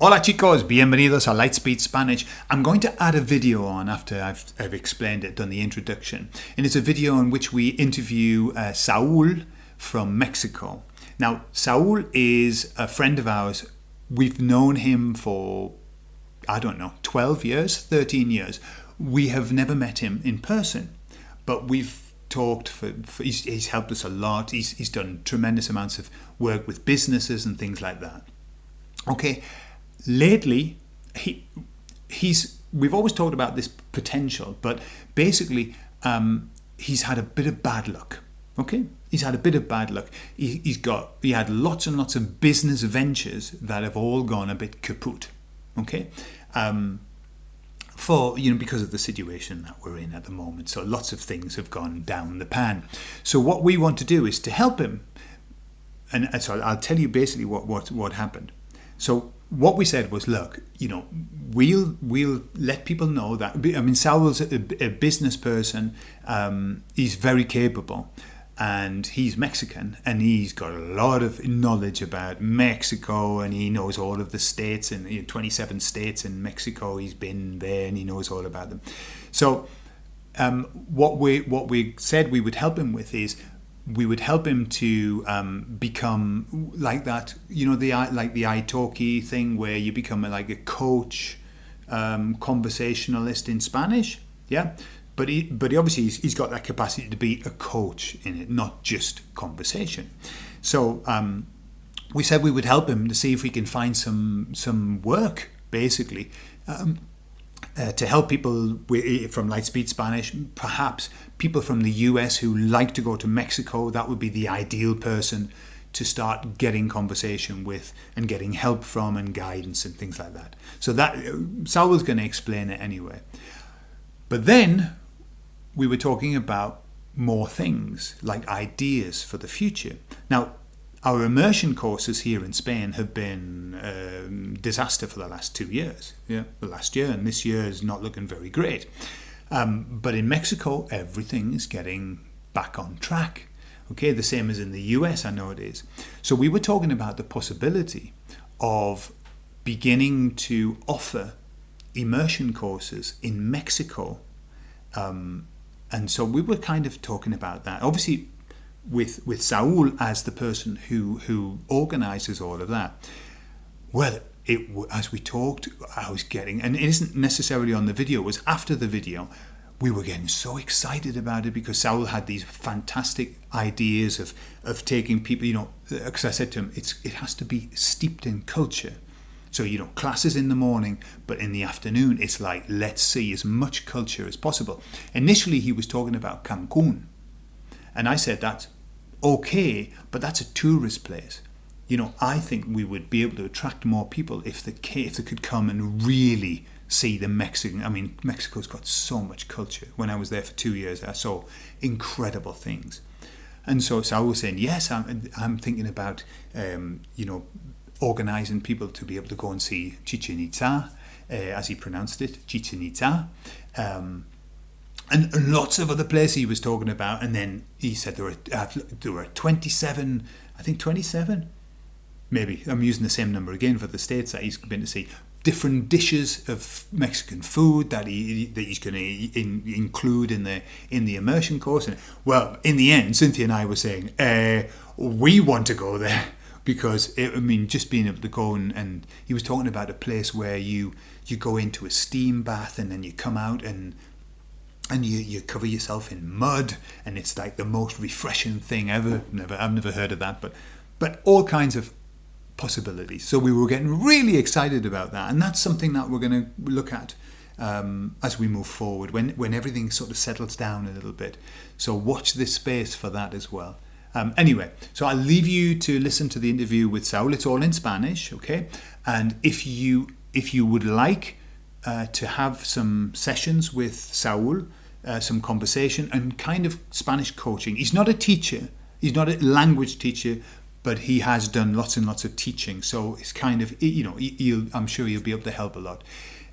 Hola chicos, bienvenidos a Lightspeed Spanish. I'm going to add a video on after I've, I've explained it, done the introduction. And it's a video in which we interview uh, Saul from Mexico. Now, Saul is a friend of ours. We've known him for, I don't know, 12 years, 13 years. We have never met him in person, but we've talked for, for he's, he's helped us a lot. He's, he's done tremendous amounts of work with businesses and things like that. Okay, lately he he's we've always talked about this potential, but basically um, he's had a bit of bad luck. Okay, he's had a bit of bad luck. He, he's got he had lots and lots of business ventures that have all gone a bit kaput. Okay, um, for you know because of the situation that we're in at the moment. So lots of things have gone down the pan. So what we want to do is to help him. And, and so I'll tell you basically what what what happened. So what we said was, look, you know, we'll we'll let people know that. I mean, Saul's a, a business person. Um, he's very capable, and he's Mexican, and he's got a lot of knowledge about Mexico, and he knows all of the states and you know, 27 states in Mexico. He's been there, and he knows all about them. So, um, what we what we said we would help him with is we would help him to um, become like that, you know, the like the italki thing where you become a, like a coach, um, conversationalist in Spanish. Yeah, but he, but he obviously he's, he's got that capacity to be a coach in it, not just conversation. So um, we said we would help him to see if we can find some some work, basically. Uh, to help people from Lightspeed Spanish, perhaps people from the US who like to go to Mexico, that would be the ideal person to start getting conversation with and getting help from and guidance and things like that. So that Saul was going to explain it anyway. But then we were talking about more things like ideas for the future. Now, our immersion courses here in Spain have been um, disaster for the last two years. Yeah, the last year and this year is not looking very great. Um, but in Mexico, everything is getting back on track. Okay, the same as in the US, I know it is. So we were talking about the possibility of beginning to offer immersion courses in Mexico. Um, and so we were kind of talking about that. Obviously, with with Saul as the person who who organizes all of that. Well, it as we talked, I was getting, and it isn't necessarily on the video. It was after the video. We were getting so excited about it because Saul had these fantastic ideas of of taking people. You know, because I said to him, it's it has to be steeped in culture. So, you know, classes in the morning, but in the afternoon, it's like, let's see as much culture as possible. Initially, he was talking about Cancun. And I said, that's okay, but that's a tourist place. You know, I think we would be able to attract more people if they, if they could come and really see the Mexican. I mean, Mexico's got so much culture. When I was there for two years, I saw incredible things. And so, so I was saying, yes, I'm, I'm thinking about, um, you know, organizing people to be able to go and see Chichen Itza, uh, as he pronounced it, Chichen Itza. Um, and, lots of other places he was talking about. And then he said there were uh, there were 27, I think 27, maybe. I'm using the same number again for the states that he's been to see. Different dishes of Mexican food that he that he's going to in, include in the in the immersion course. And well, in the end, Cynthia and I were saying uh, we want to go there because it, I mean, just being able to go and, and he was talking about a place where you you go into a steam bath and then you come out and and you, you cover yourself in mud and it's like the most refreshing thing ever. Never i've never heard of that but but all kinds of possibilities. So we were getting really excited about that and that's something that we're going to look at um, as we move forward when when everything sort of settles down a little bit. So watch this space for that as well. Um, anyway so i'll leave you to listen to the interview with saul. It's all in spanish okay? And if you if you would like uh, to have some sessions with Saul, uh, some conversation, and kind of Spanish coaching. He's not a teacher, he's not a language teacher, but he has done lots and lots of teaching. So it's kind of, you know, I'm sure he'll be able to help a lot.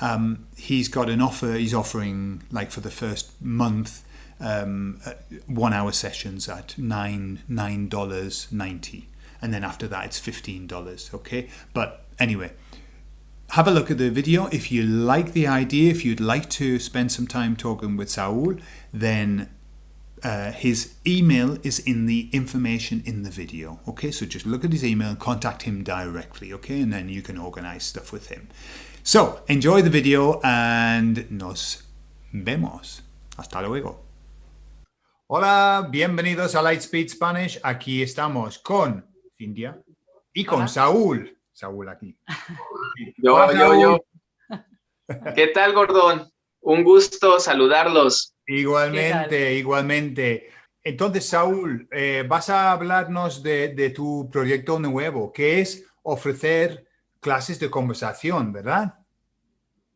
Um, he's got an offer, he's offering, like for the first month, um, uh, one hour sessions at nine nine dollars ninety, and then after that it's fifteen dollars. Okay, but anyway, have a look at the video. If you like the idea, if you'd like to spend some time talking with Saul, then uh, his email is in the information in the video. Okay, so just look at his email, and contact him directly. Okay, and then you can organize stuff with him. So enjoy the video and nos vemos. Hasta luego. Hola, bienvenidos a Lightspeed Spanish. Aquí estamos con Cintia y con Hola. Saúl. Saúl aquí. Yo, Hola, yo, yo. ¿Qué tal, Gordón? Un gusto saludarlos. Igualmente, igualmente. Entonces, Saúl, eh, vas a hablarnos de, de, tu proyecto nuevo, que es ofrecer clases de conversación, ¿verdad?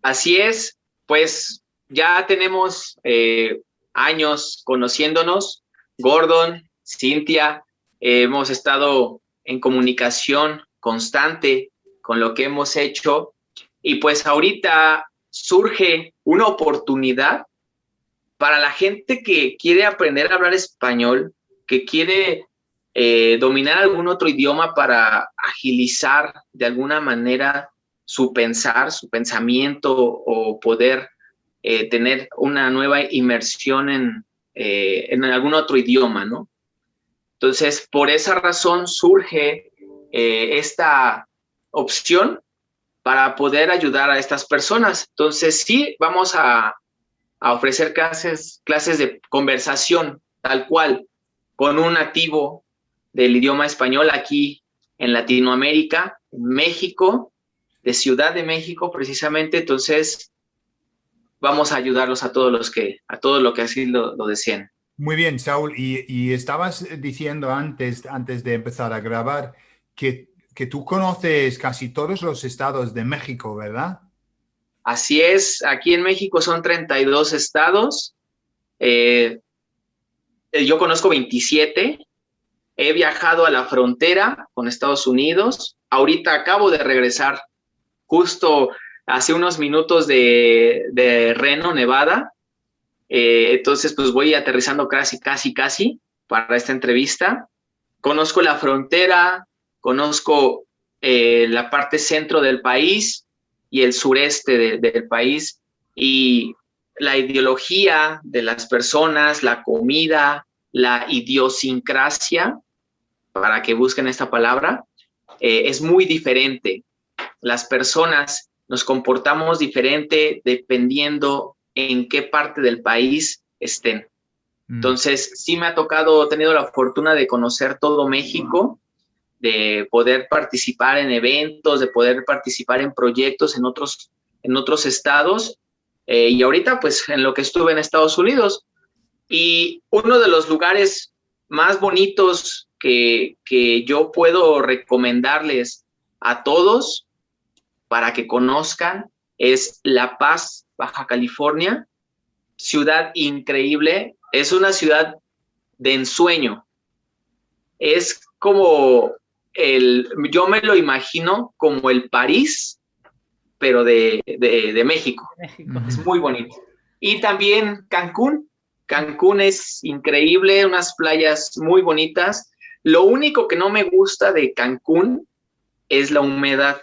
Así es, pues ya tenemos eh, años conociéndonos, Gordon, Cintia, eh, hemos estado en comunicación constante con lo que hemos hecho y pues ahorita surge una oportunidad para la gente que quiere aprender a hablar español, que quiere eh, dominar algún otro idioma para agilizar de alguna manera su pensar, su pensamiento o poder eh, tener una nueva inmersión en, eh, en algún otro idioma, ¿no? Entonces, por esa razón surge eh, esta opción para poder ayudar a estas personas. Entonces, sí, vamos a, ofrecer clases, clases de conversación, tal cual, con un nativo del idioma español aquí en Latinoamérica, México, de Ciudad de México precisamente. Entonces, vamos a ayudarlos a todos los que, a todos los que así lo, lo deseen. Muy bien, Saúl, y, y, estabas diciendo antes, antes de empezar a grabar que, que tú conoces casi todos los estados de México, ¿verdad? Así es, aquí en México son 32 estados, eh, yo conozco 27, he viajado a la frontera con Estados Unidos, ahorita acabo de regresar justo hace unos minutos de, de Reno, Nevada. Eh, entonces, pues voy aterrizando casi, casi, casi para esta entrevista. Conozco la frontera, conozco eh, la parte centro del país y el sureste de, del país y la ideología de las personas, la comida, la idiosincrasia, para que busquen esta palabra, eh, es muy diferente. Las personas nos comportamos diferente dependiendo en qué parte del país estén. Mm. Entonces, sí me ha tocado, he tenido la fortuna de conocer todo México, de poder participar en eventos, de poder participar en proyectos en otros, en otros estados. Eh, y ahorita, pues, en lo que estuve en Estados Unidos. Y uno de los lugares más bonitos que, que yo puedo recomendarles a todos para que conozcan es La Paz, Baja California, ciudad increíble, es una ciudad de ensueño, es como el, yo me lo imagino como el París, pero de, de, de México. México. Es muy bonito. Y también Cancún, Cancún es increíble, unas playas muy bonitas. Lo único que no me gusta de Cancún es la humedad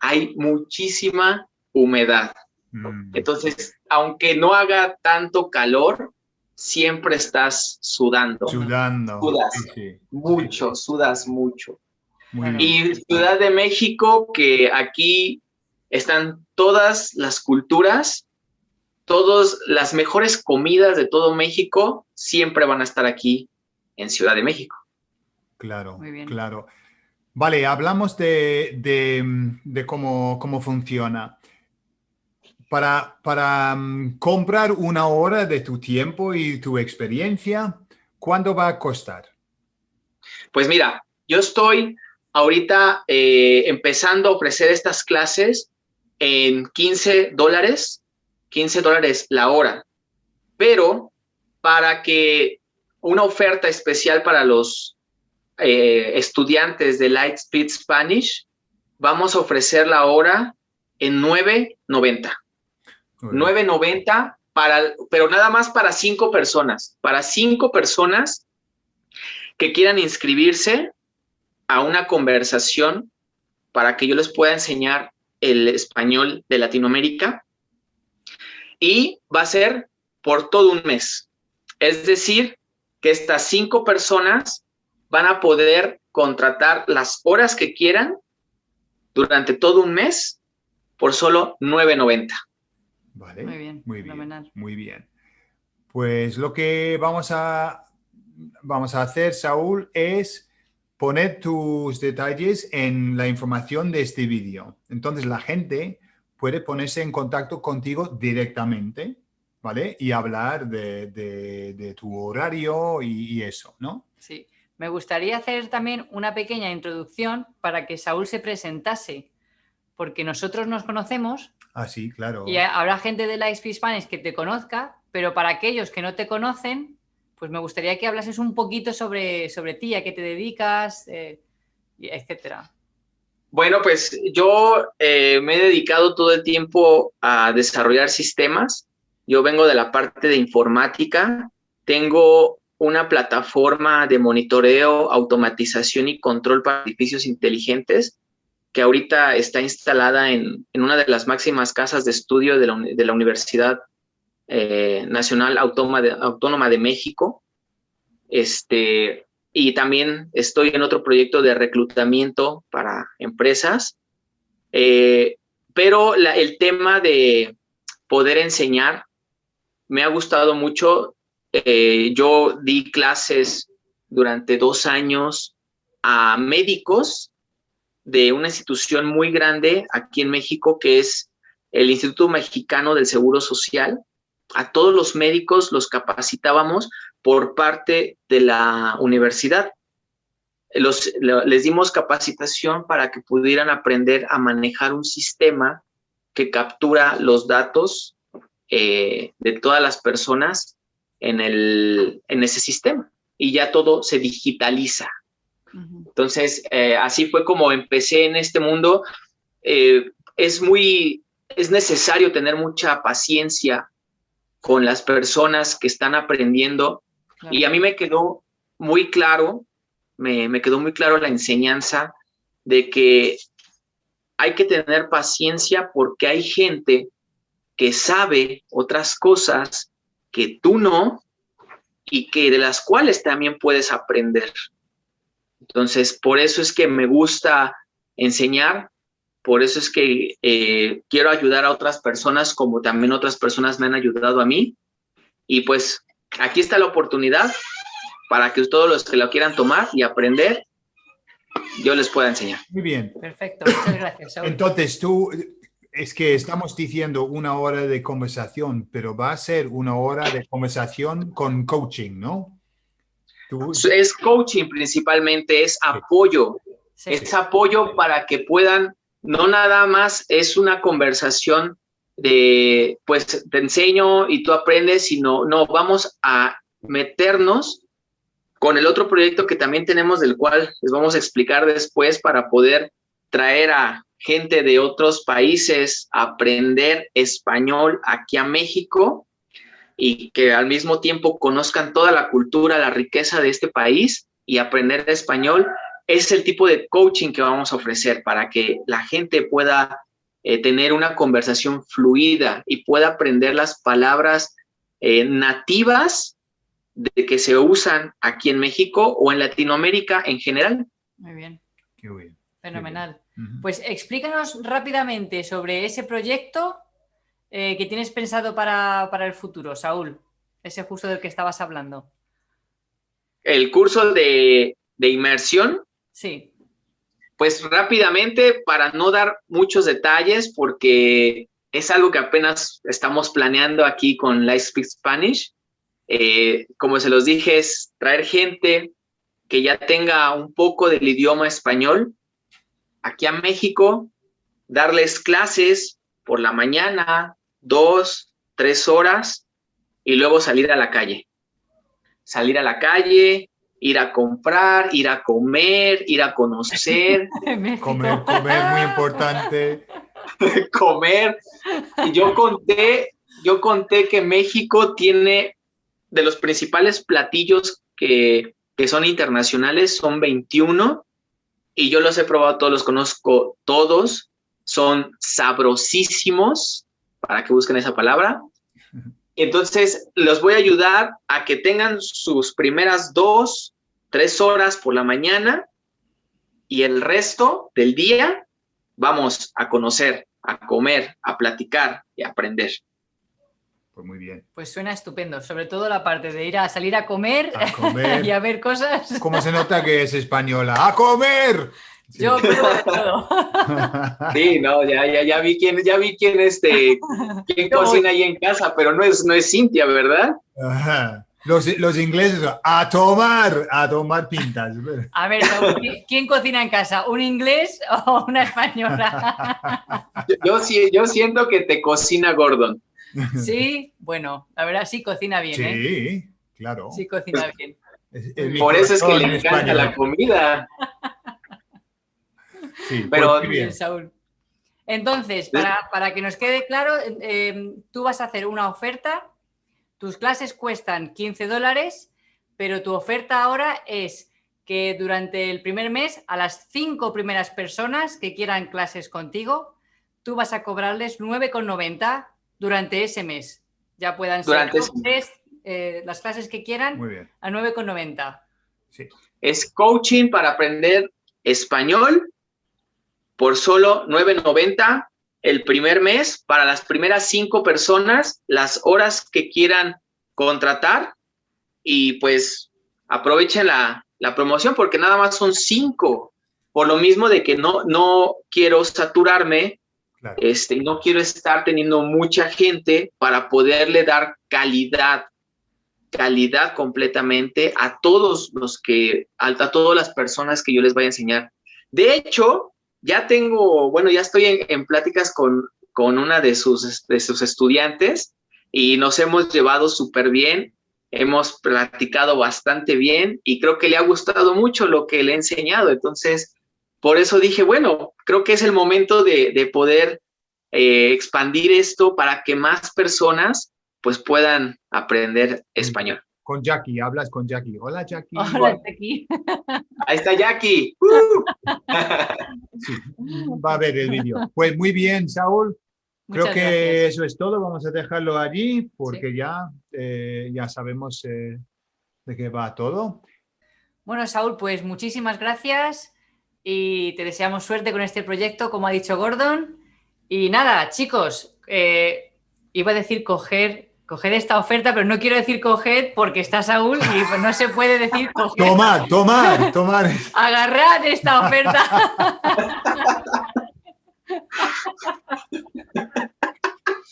hay muchísima humedad. Mm. Entonces, aunque no haga tanto calor, siempre estás sudando. Sudando. Sudas sí, mucho, sí. sudas mucho. y Ciudad de México, que aquí están todas las culturas, todas las mejores comidas de todo México, siempre van a estar aquí en Ciudad de México. Claro, claro. Vale, hablamos de, de, de cómo, cómo, funciona. Para, um, comprar una hora de tu tiempo y tu experiencia, ¿cuánto va a costar? Pues mira, yo estoy ahorita eh, empezando a ofrecer estas clases en 15 dólares, 15 dólares la hora, pero para que una oferta especial para los eh, estudiantes de Lightspeed Spanish, vamos a ofrecer la hora en 9.90. 9.90 para, pero nada más para cinco personas. Para cinco personas que quieran inscribirse a una conversación para que yo les pueda enseñar el español de Latinoamérica y va a ser por todo un mes. Es decir, que estas cinco personas van a poder contratar las horas que quieran durante todo un mes por solo 9.90. Vale. Muy bien. Muy bien. Muy bien. Pues lo que vamos a, vamos a hacer, Saúl, es poner tus detalles en la información de este vídeo. Entonces la gente puede ponerse en contacto contigo directamente, ¿vale? Y hablar de, tu horario y, eso, ¿no? Sí. Me gustaría hacer también una pequeña introducción para que Saúl se presentase, porque nosotros nos conocemos. Ah, sí, claro. Y habrá gente de la Spanish que te conozca, pero para aquellos que no te conocen, pues me gustaría que hablases un poquito sobre, sobre ti, a qué te dedicas, eh, etcétera. Bueno, pues yo eh, me he dedicado todo el tiempo a desarrollar sistemas. Yo vengo de la parte de informática. Tengo una plataforma de monitoreo, automatización y control para edificios inteligentes que ahorita está instalada en, una de las máximas casas de estudio de la, Universidad eh, Nacional Autónoma de, Autónoma de México. Este, y también estoy en otro proyecto de reclutamiento para empresas. Eh, pero el tema de poder enseñar me ha gustado mucho. Eh, yo di clases durante dos años a médicos de una institución muy grande aquí en México, que es el Instituto Mexicano del Seguro Social. A todos los médicos los capacitábamos por parte de la universidad. Les dimos capacitación para que pudieran aprender a manejar un sistema que captura los datos eh, de todas las personas en, el, en ese sistema y ya todo se digitaliza. Entonces, eh, así fue como empecé en este mundo. Eh, es muy, es necesario tener mucha paciencia con las personas que están aprendiendo y a mí me quedó muy claro, me, me quedó muy claro la enseñanza de que hay que tener paciencia porque hay gente que sabe otras cosas que tú no y que de las cuales también puedes aprender. Entonces, por eso es que me gusta enseñar, por eso es que eh, quiero ayudar a otras personas como también otras personas me han ayudado a mí. Y pues aquí está la oportunidad para que todos los que lo quieran tomar y aprender, yo les pueda enseñar. Muy bien. Perfecto, muchas gracias. Entonces tú, es que estamos diciendo una hora de conversación, pero va a ser una hora de conversación con coaching, ¿no? Es coaching principalmente, es apoyo. Es apoyo para que puedan, no nada más es una conversación de, pues te enseño y tú aprendes, sino, no, vamos a meternos con el otro proyecto que también tenemos, del cual les vamos a explicar después para poder traer a gente de otros países a aprender español aquí a México y que al mismo tiempo conozcan toda la cultura, la riqueza de este país y aprender español, es el tipo de coaching que vamos a ofrecer para que la gente pueda eh, tener una conversación fluida y pueda aprender las palabras eh, nativas de que se usan aquí en México o en Latinoamérica en general. Muy bien. Qué bien. Fenomenal. Pues explícanos rápidamente sobre ese proyecto eh, que tienes pensado para, el futuro, Saúl? Ese justo del que estabas hablando. El curso de, inmersión. Sí. Pues rápidamente, para no dar muchos detalles, porque es algo que apenas estamos planeando aquí con Life Speak Spanish. Eh, como se los dije, es traer gente que ya tenga un poco del idioma español aquí a México, darles clases por la mañana, dos, tres horas y luego salir a la calle. Salir a la calle, ir a comprar, ir a comer, ir a conocer. comer, comer, muy importante. comer. Y yo conté, yo conté que México tiene de los principales platillos que, que son internacionales, son 21 y yo los he probado todos, los conozco todos son sabrosísimos, para que busquen esa palabra. Entonces, los voy a ayudar a que tengan sus primeras dos, tres horas por la mañana y el resto del día vamos a conocer, a comer, a platicar y a aprender. Pues muy bien. Pues suena estupendo, sobre todo la parte de ir a salir a comer, y a ver cosas. ¿Cómo se nota que es española? ¡A comer! Yo todo. Sí, no, ya, ya, ya vi quién, ya vi quién este, quién cocina ahí en casa, pero no es, no es Cintia, ¿verdad? Los, ingleses, a tomar, a tomar pintas. A ver, ¿quién cocina en casa? ¿Un inglés o una española? Yo, yo, yo siento que te cocina Gordon. Sí, bueno, la verdad sí cocina bien, ¿eh? Sí, claro. Sí cocina bien. Por eso es que le encanta la comida. Sí, pero pues, bien, Saúl. Entonces, para, que nos quede claro, eh, tú vas a hacer una oferta, tus clases cuestan 15 dólares, pero tu oferta ahora es que durante el primer mes a las cinco primeras personas que quieran clases contigo, tú vas a cobrarles 9,90 durante ese mes. Ya puedan ser eh, las clases que quieran a 9,90. Sí. Es coaching para aprender español por solo 9.90 el primer mes para las primeras cinco personas, las horas que quieran contratar y pues aprovechen la, promoción porque nada más son cinco. Por lo mismo de que no, no quiero saturarme este, no quiero estar teniendo mucha gente para poderle dar calidad, calidad completamente a todos los que, a, todas las personas que yo les vaya a enseñar. De hecho, ya tengo, bueno, ya estoy en, pláticas con, con una de sus, de sus estudiantes y nos hemos llevado súper bien, hemos platicado bastante bien y creo que le ha gustado mucho lo que le he enseñado. Entonces, por eso dije, bueno, creo que es el momento de, poder eh, expandir esto para que más personas pues puedan aprender español. Con Jackie, hablas con Jackie. Hola Jackie. Hola Jackie. Ahí está Jackie. va a ver el vídeo. Pues muy bien, Saúl. Creo que eso es todo. Vamos a dejarlo allí porque ya, eh, ya sabemos eh, de qué va todo. Bueno, Saúl, pues muchísimas gracias y te deseamos suerte con este proyecto, como ha dicho Gordon. Y nada, chicos, eh, iba a decir coger, coger esta oferta, pero no quiero decir coger porque está Saúl y pues no se puede decir coger. Tomar, tomar, tomar. Agarrad esta oferta.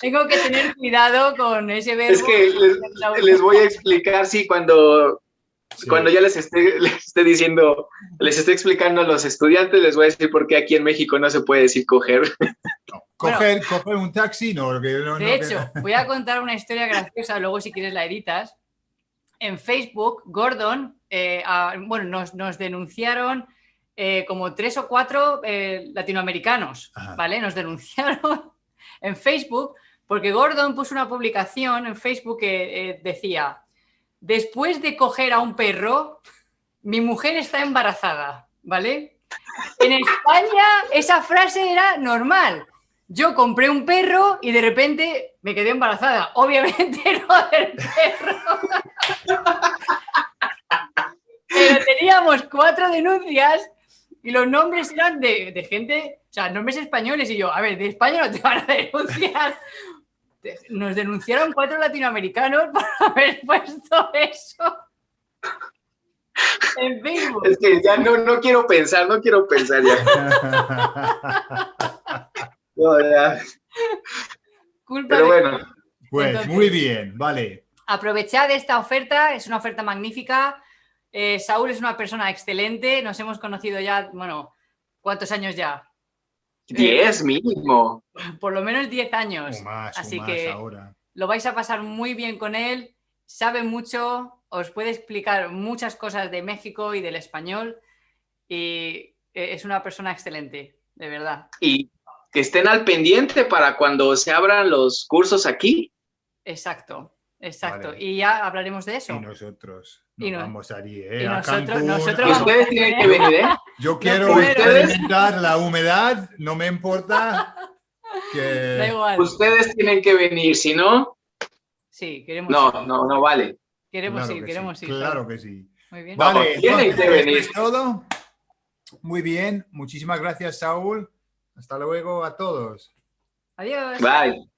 Tengo que tener cuidado con ese verbo. Es que les, voy a explicar, sí, cuando cuando ya les esté, les esté diciendo, les esté explicando a los estudiantes, les voy a decir por qué aquí en México no se puede decir coger. coger, un taxi, no. de hecho, voy a contar una historia graciosa, luego si quieres la editas. En Facebook, Gordon, eh, bueno, nos, denunciaron eh, como tres o cuatro eh, latinoamericanos, ¿vale? Nos denunciaron en Facebook porque Gordon puso una publicación en Facebook que decía después de coger a un perro, mi mujer está embarazada, ¿vale? En España esa frase era normal. Yo compré un perro y de repente me quedé embarazada. Obviamente no del perro. Pero teníamos cuatro denuncias y los nombres eran de, gente, o sea, nombres españoles. Y yo, a ver, de España no te van a denunciar nos denunciaron cuatro latinoamericanos por haber puesto eso. En Facebook. Es que ya no, no quiero pensar, no quiero pensar ya. Pero bueno. Pues muy bien, vale. Aprovechad esta oferta, es una oferta magnífica. Eh, Saúl es una persona excelente, nos hemos conocido ya, bueno, ¿cuántos años ya? Diez mínimo. Por lo menos diez años. Así que lo vais a pasar muy bien con él. Sabe mucho, os puede explicar muchas cosas de México y del español. Y e, es una persona excelente, de verdad. Y que estén al pendiente para cuando se abran los cursos aquí. Exacto. Exacto, y ya hablaremos de eso. Y nosotros nos vamos allí, ¿eh? Y nosotros, nosotros Ustedes tienen que venir, ¿eh? Yo quiero experimentar la humedad, no me importa que... Da igual. Ustedes tienen que venir, si no... Sí, queremos No, ir. no, no vale. Queremos ir, queremos ir. ir. Claro que sí. Muy bien. Vale, tienen que venir. Es todo. Muy bien, muchísimas gracias, Saúl. Hasta luego a todos. Adiós. Bye.